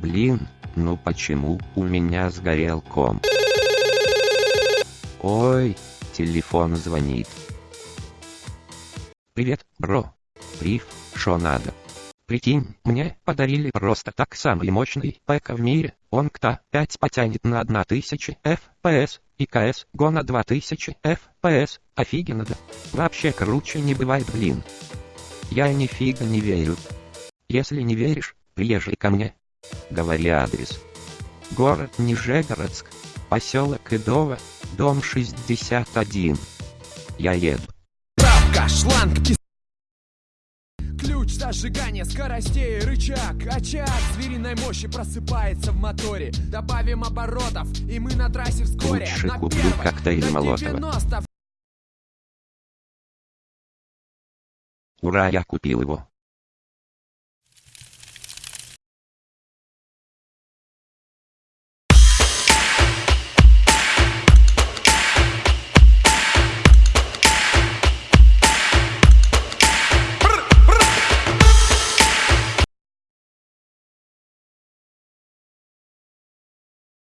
Блин, ну почему у меня сгорел комп? Ой, телефон звонит. Привет, бро. Прив, шо надо? Прикинь, мне подарили просто так самый мощный ПК в мире. Он КТА 5 потянет на 1000 FPS, и КС Го на 2000 FPS. Офигенно да? Вообще круче не бывает, блин. Я нифига не верю. Если не веришь, приезжай ко мне. Говори адрес. Город Нижегородск, поселок Идово, дом 61. Я еду. Правка, шланг, кис... Ключ зажигания скоростей, рычаг, очаг Звериной мощи просыпается в моторе Добавим оборотов, и мы на трассе вскоре Лучше На куплю первой, коктейль на Молотова. 90 Ура, я купил его.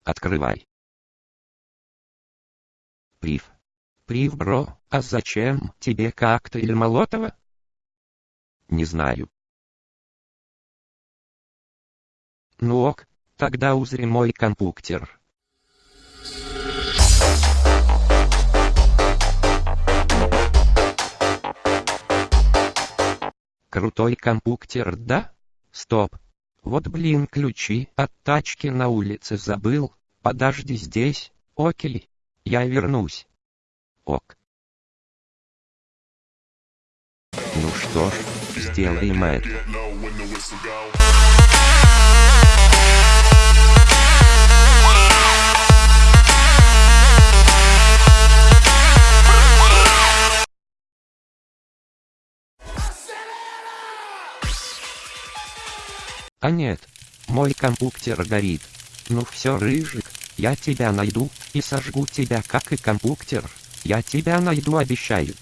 Открывай. Прив. Прив, бро, а зачем тебе коктейль Молотова? Не знаю. Ну ок, тогда узри мой компьютер. Крутой компьютер, да? Стоп. Вот блин ключи от тачки на улице забыл. Подожди здесь, окей. Я вернусь. Ок. Ну что ж, сделаем это. А нет, мой компьютер горит. Ну все, Рыжик, я тебя найду, и сожгу тебя как и компьютер. Я тебя найду, обещаю.